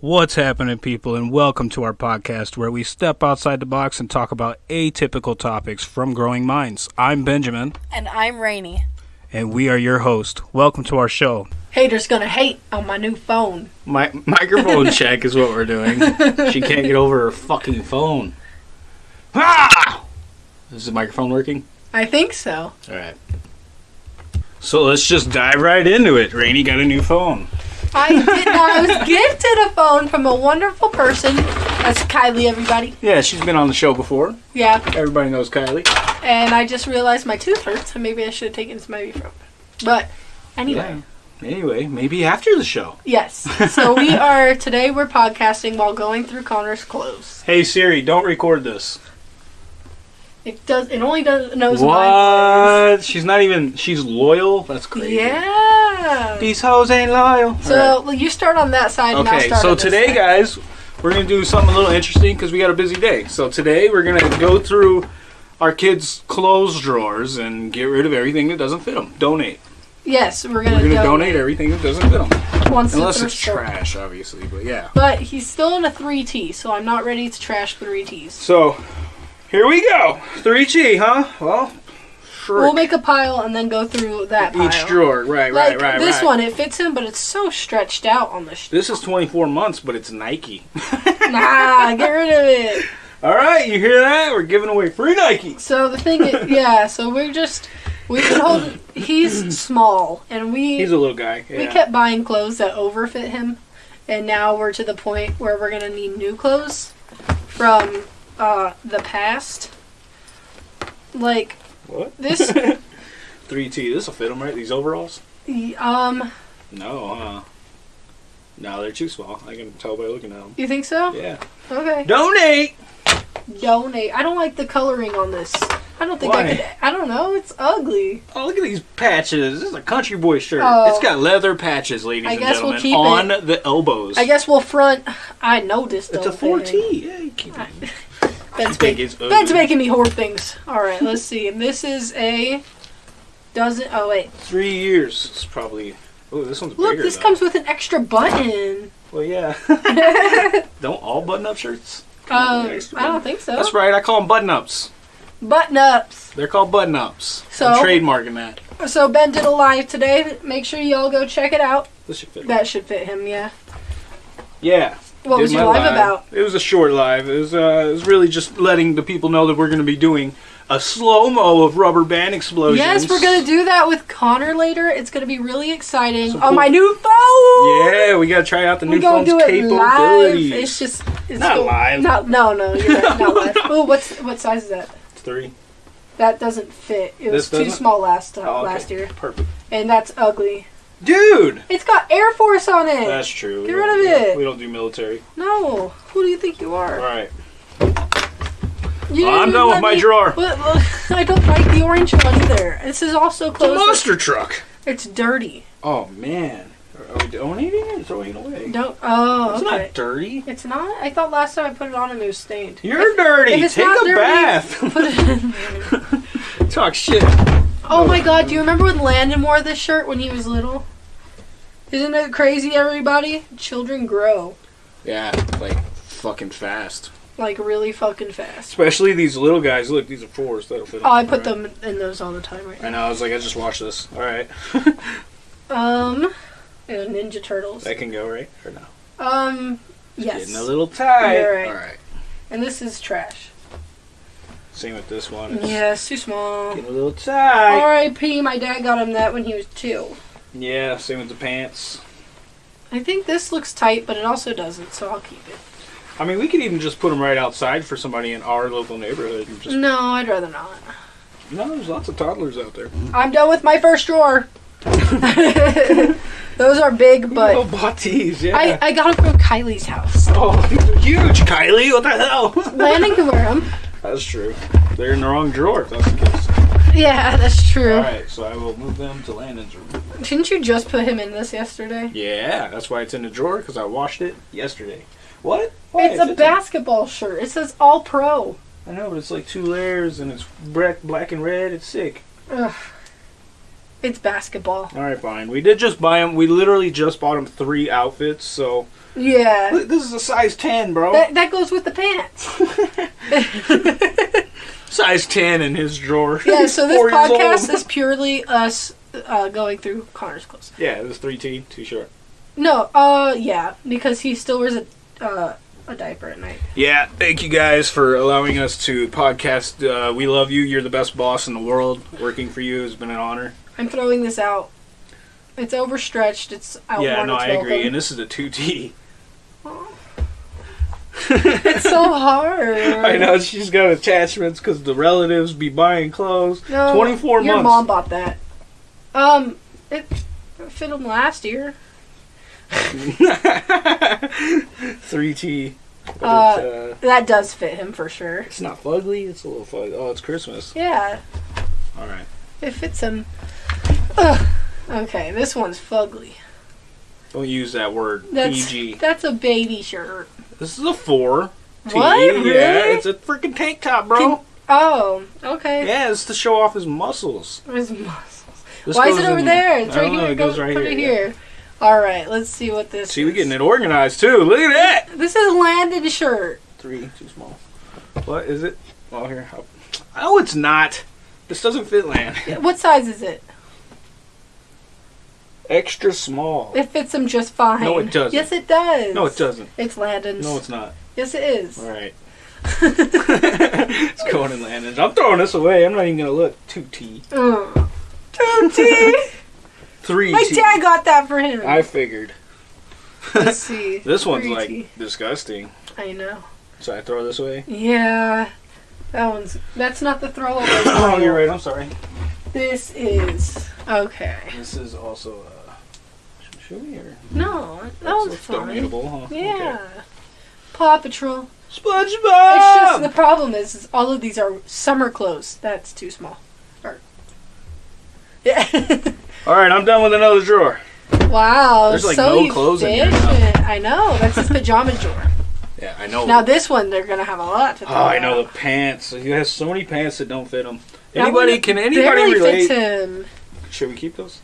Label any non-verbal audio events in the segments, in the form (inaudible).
What's happening, people, and welcome to our podcast where we step outside the box and talk about atypical topics from growing minds. I'm Benjamin, And I'm Rainy. and we are your host. Welcome to our show. Haters gonna hate on my new phone. My microphone (laughs) check is what we're doing. She can't get over her fucking phone. Ah! Is the microphone working? I think so. All right. So let's just dive right into it. Rainey got a new phone. I did not. I was gifted a phone from a wonderful person. That's Kylie, everybody. Yeah, she's been on the show before. Yeah. Everybody knows Kylie. And I just realized my tooth hurts, and maybe I should have taken some ibuprofen. But anyway, Anyway, maybe after the show. yes. So we are today. We're podcasting while going through Connor's clothes. Hey Siri, don't record this. It does. It only does knows What? She's not even. She's loyal. That's crazy. Yeah. These hoes ain't loyal. So well, you start on that side. and I'll okay, start so today, guys, we're gonna do something a little interesting because we got a busy day. So today, we're gonna go through our kids' clothes drawers and get rid of everything that doesn't fit them. Donate. Yes, we're gonna, We're gonna donate, donate everything that doesn't fit them, once unless it's store- trash, obviously. But yeah. But he's still in a 3T, so I'm not ready to trash 3Ts. So here we go. Three G, huh? Well, sure. We'll make a pile and then go through that pile. each drawer. Right, Like right, right, this right. one, it fits him, but it's so stretched out on the. This is 24 months, but it's Nike. (laughs) (laughs) nah, get rid of it. All right, you hear that? We're giving away free Nike. So the thing, is, (laughs) yeah. So we're just we've hold. He's small, and we He's a little guy. Yeah. we kept buying clothes that overfit him, and now we're to the point where we're gonna need new clothes from uh, the past. Like what? this, (laughs) 3T. This will fit them right? These overalls? um, No, huh? No, they're too small. I can tell by looking at them. you think so? Yeah. Okay. Donate. Donate. I don't like the coloring on this. I don't think Why? I could. I don't know. It's ugly. Oh, look at these patches. This is a country boy shirt. Oh. It's got leather patches, ladies I and guess we'll gentlemen, keep on the elbows. I guess we'll front. I noticed. it's a 4T. Yeah, keep it. Ben's, make. Ben's making me hoard things. All right, let's see. And this is a doesn't. Oh wait. Three years. It's probably. Oh, this one's Look, bigger. this though. comes with an extra button. Well, yeah. (laughs) don't all button-up shirts? Um, I don't think so. That's right. I call them button-ups. Button ups. They're called button-ups. So- I'm trademarking that. So Ben did a live today. Make sure y'all go check it out. This should fit. That should fit him. Yeah. Yeah. What Did was your my live about? It was a short live. It was, uh, it was really just letting the people know that we're going to be doing a slow mo of rubber band explosions. Yes, we're gonna do that with Connor later. It's gonna be really exciting. So on cool. my new phone. Yeah, we got to try out the new phone's do it live. It's just it's Not cool. live. Not, no, no, you're right. Not (laughs) live. Oh, what's what size is that? Three. That doesn't fit. It was too small last uh, Oh, okay. last year, Perfect. and that's ugly. Dude! It's got Air Force on it. That's true. Get rid of it. We don't do military. no, who do you think you are? right. You Well, didn't I'm even done with my me- drawer. But, (laughs) uh, I don't like the orange one either. This is also It's a closed. monster truck. It's dirty. Oh, man. Are we donating it or throwing it away? Don't. Oh, It's okay. not dirty. It's not. I thought last time I put it on and it was stained. You're dirty. if Take a dirty, bath. Put it in. (laughs) Talk shit. Oh my god, do you remember when Landon wore this shirt when he was little? Isn't it crazy, everybody? Children grow Yeah, like fucking fast. like really fucking fast. Especially these little guys. Look, these are fours. That'll fit. Oh, I put Right. them in those all the time right I know. I was like, I just watched this. All right. Um, and Ninja Turtles. that can go right or no? Um, yes. Getting a little tight. You're right. All right. And this is trash. Same with this one. It's Yeah, it's too small. Getting a little tight. R.I.P. My dad got him that when he was two. Yeah. Same with the pants. I think this looks tight, but it also doesn't, so I'll keep it. I mean, we could even just put them right outside for somebody in our local neighborhood. And just No, I'd rather not. no, there's lots of toddlers out there. I'm done with my first drawer. (laughs) Those are big, but oh, bought these. Yeah. I, I got them from Kylie's house. oh, these (laughs) are huge, Kylie. What the hell? (laughs) Landon can wear them. That's true. They're in the wrong drawer. If that's the case. Yeah, (laughs) that's true. All right, so I will move them to Landon's room. Didn't you just put him in this yesterday? Yeah, that's why it's in the drawer because I washed it yesterday. What? Why? It's a It's basketball shirt. It says All Pro. I know, but it's like two layers and it's black, black and red. It's sick. Ugh. It's basketball. All right, fine. We did just buy him. We literally just bought him three outfits. So Yeah. this is a size ten, bro. That, that goes with the pants. (laughs) size ten in his drawer. Yeah, (laughs) so this podcast is purely us uh, going through Connor's clothes. Yeah, it was three T, too short. No, uh, yeah, because he still wears a uh, a diaper at night. Yeah, thank you guys for allowing us to podcast. Uh, we love you. You're the best boss in the world. Working for you has been an honor. I'm throwing this out. It's overstretched. It's I yeah, no, I agree. And this is a two T. (laughs) It's so hard. I know she's got attachments because the relatives be buying clothes. No, 24 your mom bought that. Um, it fit him last year. (laughs) Three T. Uh, uh, That does fit him for sure. it's not fugly. It's a little fug. Oh, it's Christmas. Yeah, All right. it fits him. Ugh. Okay, this one's fugly. Don't use that word. That's PG. that's a baby shirt. This is a four. What? Yeah, Really? it's a freaking tank top, bro. Oh, okay. yeah, it's to show off his muscles. His muscles. This Why is it over in- there? It's right know, here. It goes Go- right put here. it yeah. here. All right, let's see what this. See, we're getting it organized too. Look at that. This is Landon shirt. Three, too small. What is it? Oh, here. Oh, oh it's not. This doesn't fit land. What size is it? Extra small. It fits him just fine. No, it doesn't. Yes, it does. No, it doesn't. It's Landon's. No, it's not. Yes, it is. All right. (laughs) it's going in Landon's. I'm throwing this away. I'm not even gonna look. Two T. Two T. (laughs) Three My T. dad got that for him. I figured. Let's (laughs) see. This one's Three like T. disgusting. I know. So I throw this away. Yeah. That one's. That's not the throwaway. oh, (coughs) you're right. I'm sorry. This is okay. This is also. Uh, should we or? No, that That's- that's fine. huh? Yeah. Paw Patrol. SpongeBob. It's just the problem is, is all of these are summer clothes. That's too small. Or, (laughs) yeah. All right, I'm done with another drawer. wow. There's, like, so no clothes in here. I know. That's his pajama drawer. Yeah, I know. Now this one, they're gonna have a lot to. oh, I know out. the pants. He has so many pants that don't fit him. Anybody? Can anybody relate? Should we keep those?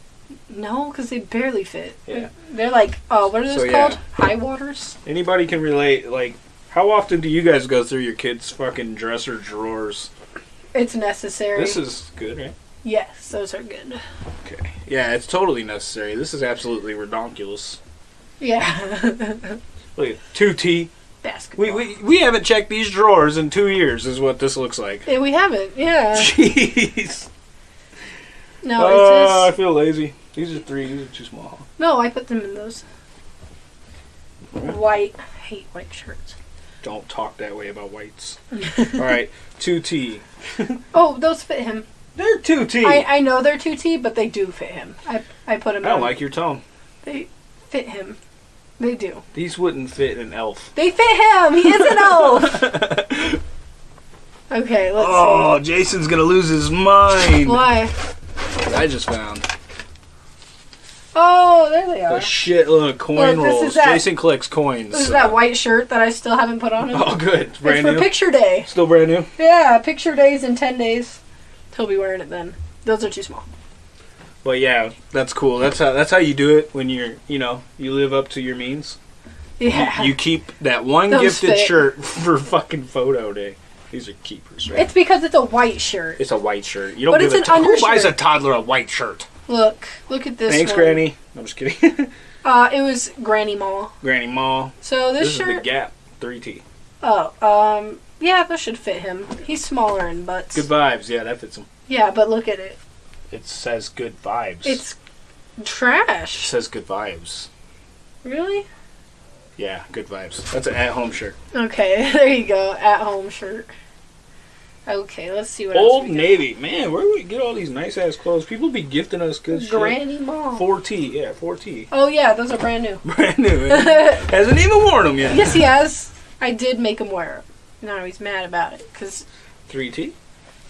No, because they barely fit. Yeah. They're like, oh, what are those So, yeah. called? High waters. Anybody can relate? Like, how often do you guys go through your kids' fucking dresser drawers? It's necessary. This is good, right? yes, those are good. Okay. Yeah, it's totally necessary. This is absolutely redonkulous. Yeah. (laughs) Look at two T. Basketball. We, we we haven't checked these drawers in two years. Is what this looks like. Yeah, we haven't. Yeah. (laughs) Jeez. No, Oh, I it's just feel lazy. These are three. These are too small. no. I put them in those white. I hate white shirts. Don't talk that way about whites. (laughs) All right, two T. Oh, those fit him. They're two T. I, I know they're two T, but they do fit him. I I put them. I don't on. like your tone. They fit him. They do. These wouldn't fit an elf. They fit him. He is an elf. (laughs) okay, let's Oh, Jason's gonna lose his mind. Why? I just found Oh, there they a are. shitload of coin Look, this rolls. that- Jason collects coins. This is so- that white shirt that I still haven't put on. Oh, good. It's brand for new. picture day. Still brand new. Yeah, picture days in ten days. He'll be wearing it then. Those are too small. But yeah, that's cool. That's how that's how you do it when you're you know you live up to your means. Yeah. You, keep that one Those gifted fit. shirt (laughs) for fucking photo day. These are keepers, right? it's because it's a white shirt. It's a white shirt. You don't But give it's a an to- who buys a undershirt. toddler a white shirt? Look, look at this. Thanks, one. Granny. I'm just kidding. (laughs) Uh, it was Granny Mall. Granny Mall. So This, this, is the. Gap 3T. oh, um, yeah, that should fit him. He's smaller in butts. Good vibes. Yeah, that fits him. Yeah, but look at it. It says good vibes. It's it trash. says good vibes. Really? Yeah, good vibes. That's an at-home shirt. Okay, (laughs) there you go. At home shirt. Okay, let's see what Old else we Navy. Man, where do we get all these nice ass clothes? People be gifting us good got. shit. Granny Mall. 4T. Yeah, 4T. Oh yeah, those are brand new. (laughs) Brand new. (laughs) Hasn't even worn them yet. yes, he has. I did make him wear them. Now he's mad about it because 3T.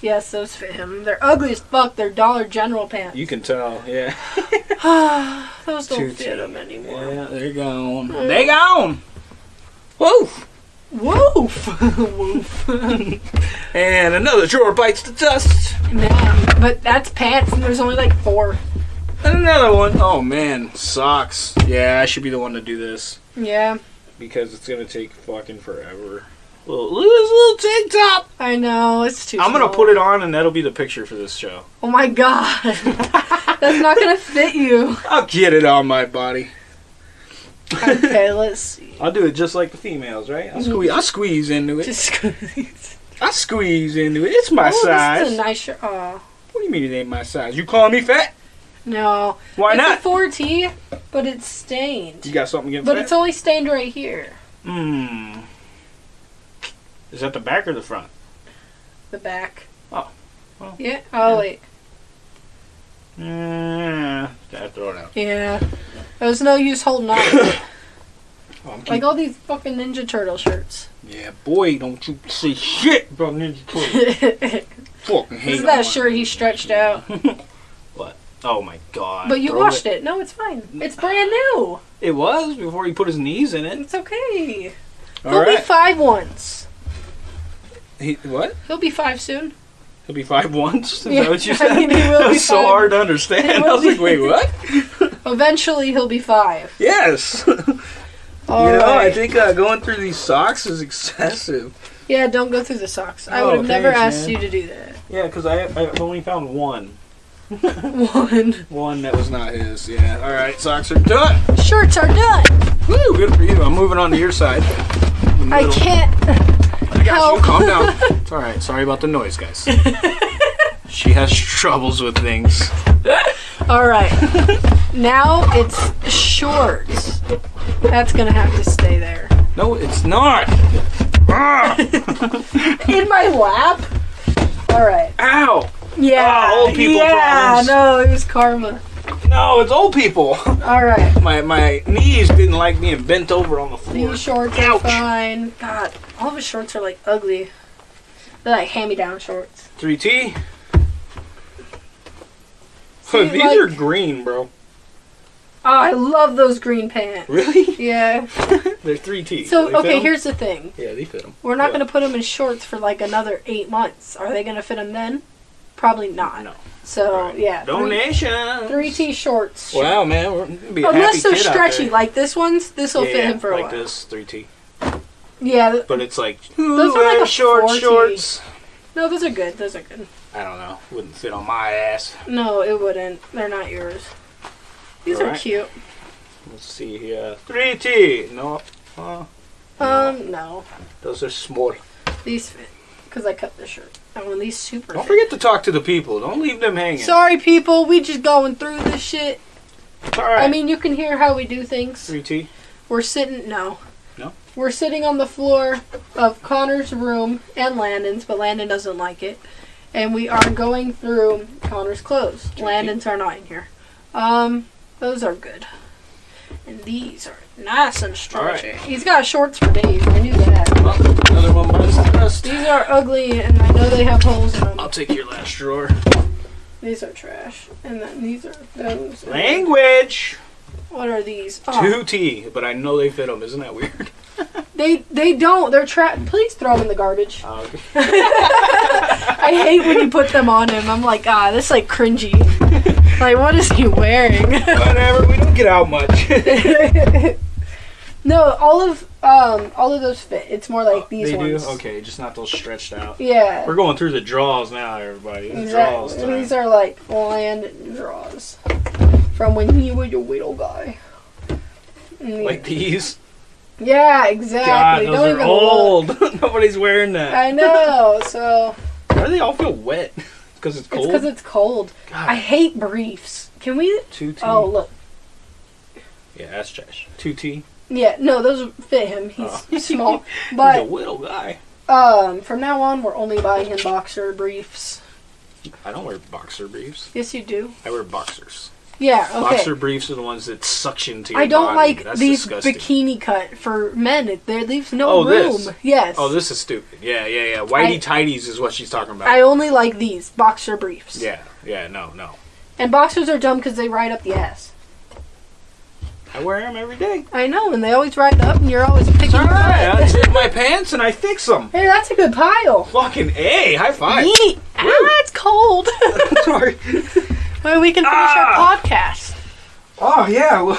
yes, those fit him. They're ugly as fuck. They're Dollar General pants. You can tell. Yeah. (sighs) those don't 2T. fit him anymore. Yeah, they're gone. Mm. They gone. Woof. Woof, (laughs) woof. And another drawer bites the dust. Man, but that's pants, and there's only like four. And another one. Oh man, socks. Yeah, I should be the one to do this Yeah, because it's gonna take fucking forever. Little, look at this little tank top. I know it's too. I'm gonna put it on, and that'll be the picture for this show. Oh my god, (laughs) that's not gonna fit you. I'll get it on my body. Okay, let's see. I'll do it just like the females, right? I'll squeeze. I'll squeeze into it. Just squeeze. I squeeze into it. It's my oh, This size. is a nice shirt. Oh What do you mean it ain't my size? You calling me fat? no, Why it's not? a 4T, but it's stained. You got something against But that? it's only stained right here. Hmm. Is that the back or the front? The back. Oh. Well, Yeah. Oh yeah. wait. Mm, I throw it out. Yeah. There's no use holding on. (coughs) Oh, like keep- all these fucking Ninja Turtle shirts. yeah, boy, don't you say shit about Ninja Turtle. (laughs) Fucking hate Isn't that a shirt he stretched out? (laughs) What? Oh my god. But you Throw washed it. No, it's fine. It's brand new. It was before he put his knees in it. It's okay. All He'll be five once. He, what? He'll be five soon. He'll be five (laughs) once? Is Yeah, that what you I said? mean, that was so hard to (laughs) understand. I was like, wait, what? (laughs) Eventually, he'll be five. yes. you All know, I think uh, going through these socks is excessive. Yeah, don't go through the socks. I Oh, would have never asked man. you to do that. Yeah, because I've only found one. One. One that was not his. Yeah. All right, socks are done. Shirts are done. Woo, good for you. I'm moving on to your side. I can't. I got help. you. Calm down. (laughs) It's all right. Sorry about the noise, guys. she has troubles with things. All right. now it's shorts. That's gonna have to stay there. No, it's not. Ah, (laughs) In my lap. All right. ow. Yeah. Ah, old people Yeah. problems. No, it was karma. No, it's old people. (laughs) All right. My my knees didn't like being bent over on the floor. These shorts are Ouch. fine. God, all of his shorts are like ugly. They're like hand-me-down shorts. 3T. See, These like- are green, bro. Oh, I love those green pants. Really? (laughs) Yeah. They're 3T. So They okay, here's the thing. Yeah, they fit them. We're not gonna put them in shorts for like another eight months. Are they gonna fit them then? Probably not. No. So yeah, three, Donation. three T shorts. Wow, man, we're gonna be a Unless happy they're kid out stretchy, there. like this one's, this will yeah, fit him for a like this 3T. Yeah, th- But it's like Those are like a short 4T. shorts. no, those are good. Those are good. I don't know. Wouldn't fit on my ass. No, it wouldn't. They're not yours. These are Alright. cute. Let's see here. 3T. No. Uh, Um, no, those are small. these fit because I cut the shirt. I want these super. Don't forget to talk to the people. Don't leave them hanging. Sorry, people. We just going through this shit. It's all right. I mean, you can hear how we do things. 3T. We're sitting. No. No? We're sitting on the floor of Connor's room and Landon's, but Landon doesn't like it. And we are going through Connor's clothes. Landon's are not in here. Um, those are good. And these are nice and stretchy. Alright. He's got shorts for days. I knew that. Well, another one bites the dust. These are ugly, and I know they have holes in them. I'll take your last drawer. These are trash. And then these are those. Language. What are these? Oh, 2T, but I know they fit them. Isn't that weird? (laughs) they they don't. They're trash. Please throw them in the garbage. Oh, okay. (laughs) I hate when you put them on him. I'm like, ah, this is like cringy. (laughs) like, what is he wearing? (laughs) Whatever. We don't get out much. (laughs) no, all of um all of those fit. It's more like these they ones. do. Okay, just not those stretched out. Yeah. We're going through the draws now, everybody. The draws Exactly. time. These are like land draws from when you were your little guy. Like these. yeah, exactly. God, those Don't are even old. (laughs) Nobody's wearing that. I know. So Why do they all feel wet? Because it's it's because it's cold. God, I hate briefs. Can we? 2T. Oh look. yeah, that's trash. 2T. Yeah, no, those fit him. He's Oh. (laughs) small. (laughs) He's a little guy. um, from now on, we're only buying him boxer briefs. I don't wear boxer briefs. Yes, you do. I wear boxers. Yeah. Okay. Boxer briefs are the ones that suction to your I don't body. like That's these disgusting. bikini cut for men. It- There leaves no Oh, room. this? Yes. Oh, this is stupid. Yeah, yeah, yeah. Whitey I- tighties is what she's talking about. I only like these boxer briefs. yeah, yeah, no, no. And boxers are dumb because they ride up the ass. I wear them every day. I know, and they always ride up, and you're always picking It's them alright. I up. zip my (laughs) pants and I fix them. Hey, that's a good pile. Fucking A. High five. Yeet. Ah, it's cold. (laughs) Sorry. (laughs) Well, we can finish Ah! our podcast. Oh yeah, (laughs)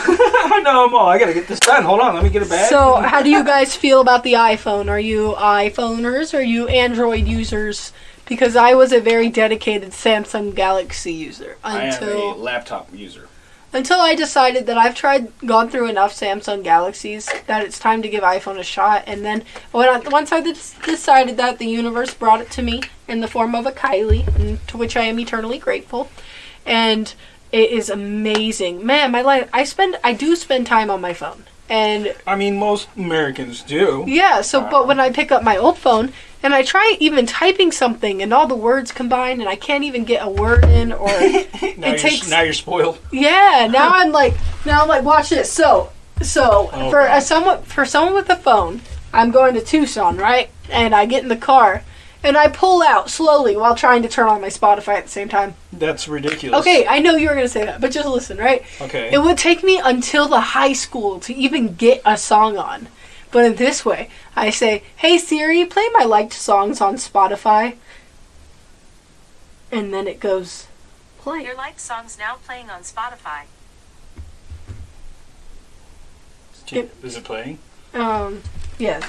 I know. I gotta get this done. Hold on, let me get a bag. So, how do you guys feel about the iPhone? Are you iPhoners? Or are you Android users? Because I was a very dedicated Samsung Galaxy user I am a until laptop user. until I decided that I've tried gone through enough Samsung Galaxies that it's time to give iPhone a shot. And then when I, once I decided that, the universe brought it to me in the form of a Kylie, to which I am eternally grateful. And it is amazing, man. My life, I spend, I do spend time on my phone, and I mean, most Americans do. yeah. So, but when I pick up my old phone and I try even typing something, and all the words combine, and I can't even get a word in, or (laughs) Now, it you're, takes now you're spoiled. yeah, now I'm like, now I'm like, watch this. So, so Oh, for God. a someone for someone with a phone, I'm going to Tucson, right? And I get in the car, and I pull out slowly while trying to turn on my Spotify at the same time. That's ridiculous. Okay, I know you were gonna say that, but just listen, right? Okay. It would take me until the high school to even get a song on. But in this way, I say, "Hey Siri, play my liked songs on Spotify," and then it goes, "Play." Your liked songs now playing on Spotify. Is it playing? Um, yes.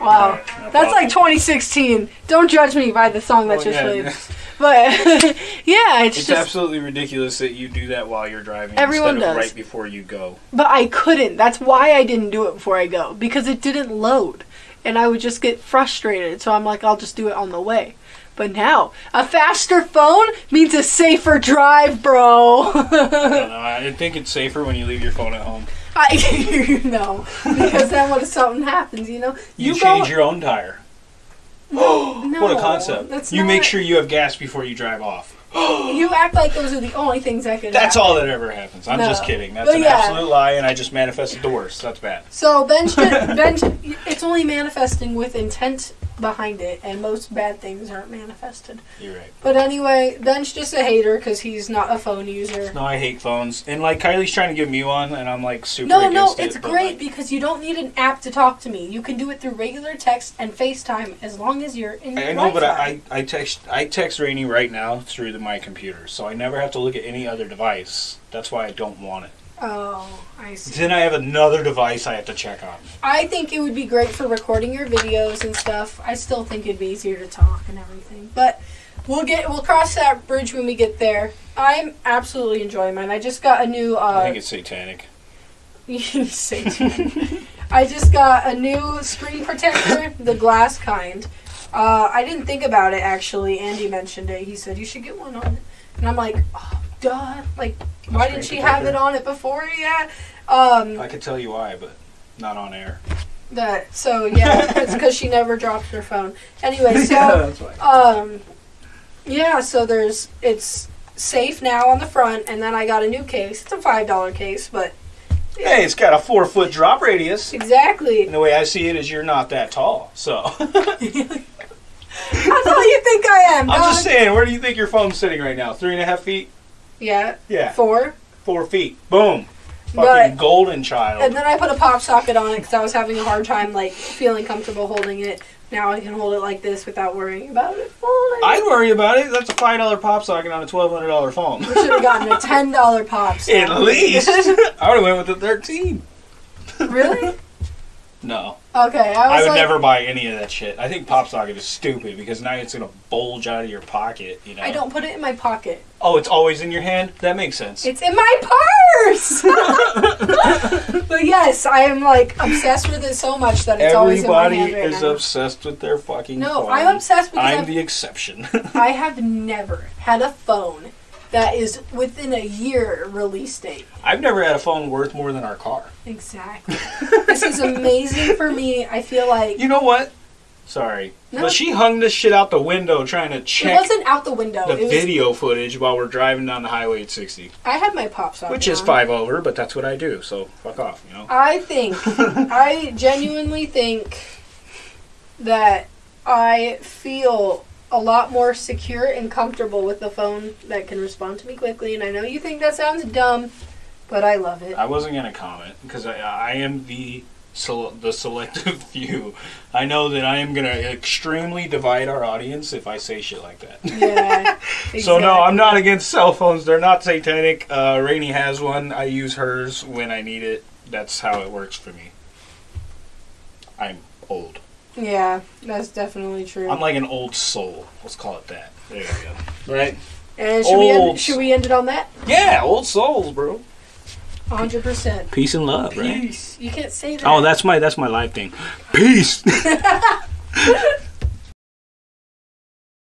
Wow. That's like 2016. Don't judge me by the song that Well, just yeah, played. yeah. (laughs) But (laughs) yeah, it's, It's just. absolutely ridiculous that you do that while you're driving Everyone does. right before you go. But I couldn't. That's why I didn't do it before I go because it didn't load, and I would just get frustrated. So I'm like, I'll just do it on the way. But now, a faster phone means a safer drive, bro. (laughs) I don't know. I think it's safer when you leave your phone at home. I (laughs) you know because then what if something happens? You know, You, go- change your own tire. (gasps) No, (gasps) what a concept. That's You not- make sure you have gas before you drive off. (gasps) You act like those are the only things that can. That's happen. all that ever happens. I'm No. just kidding. That's But an yeah. absolute lie, and I just manifested the worst. That's bad. So bench, bench, (laughs) it's only manifesting with intent behind it, and most bad things aren't manifested. You're right. But anyway, Ben's just a hater because he's not a phone user. No, I hate phones. And like Kylie's trying to give me one, and I'm like super No, no, against it. it's great like, because you don't need an app to talk to me. You can do it through regular text and FaceTime as long as you're in. I know, but. I, I text I text Rainy right now through the, my computer, so I never have to look at any other device. That's why I don't want it. Oh, I see. Then I have another device I have to check on. I think it would be great for recording your videos and stuff. I still think it'd be easier to talk and everything. But we'll get we'll cross that bridge when we get there. I'm absolutely enjoying mine. I just got a new I uh think it's satanic. (laughs) Satan. I just got a new screen protector, (laughs) the glass kind. Uh, I didn't think about it actually. Andy mentioned it. He said you should get one on it, and I'm like, oh, duh. Like, why didn't she have it on it before yet? Um, I could tell you why, but not on air. that so yeah, (laughs) it's because she never dropped her phone. Anyway, (laughs) so that's why. um, yeah, so there's it's safe now on the front, and then I got a new case. It's a five dollar case, but Hey, it's got a four foot drop radius. exactly. And the way I see it is you're not that tall. So I'm That's all you think I am. dog. just saying, where do you think your phone's sitting right now? Three and a half feet? Yeah, Yeah. four. Four feet. Boom. Fucking But- golden child. And then I put a pop socket on it because I was having a hard time like feeling comfortable holding it. Now I can hold it like this without worrying about it falling. I'd worry about it. That's a five dollar pop socket on a twelve hundred dollar phone. we should have gotten a (laughs) ten dollar pop. socket. At least (laughs) I would have went with the thirteen. really? No, Okay, I I would like, never buy any of that shit. I think pop socket is stupid because now it's gonna bulge out of your pocket. You know. I don't put it in my pocket. Oh, it's always in your hand. That makes sense. It's in my purse. (laughs) (laughs) but yes, I am like obsessed with it so much that it's always in my Everybody right is now. obsessed with their fucking. no, phone. I'm obsessed because I'm I've the exception. (laughs) I have never had a phone that is within a year release date. I've never had a phone worth more than our car. Exactly. this is amazing for me. I feel like You know what? Sorry, No. but she hung this shit out the window trying to check. it wasn't out the window. the was, video footage while we're driving down the highway at 60, I had my pop socket, which is on. five over, but that's what I do. So fuck off, you know. I think, (laughs) I genuinely think that I feel a lot more secure and comfortable with the phone that can respond to me quickly. And I know you think that sounds dumb, but I love it. I wasn't gonna comment because I, I am the so the selective (laughs) few. I know that I am gonna extremely divide our audience if I say shit like that. Yeah. Exactly. (laughs) So no, I'm not against cell phones. They're not satanic. Uh, Rainey has one. I use hers when I need it. That's how it works for me. I'm old. Yeah, that's definitely true. I'm like an old soul. Let's call it that. There you go. Right? and should we, end, should we end it on that? Yeah, old souls, bro. 100%. Peace and love, right? Peace. You can't say oh, that. Oh, that's my that's my life thing. Peace. (laughs) (laughs)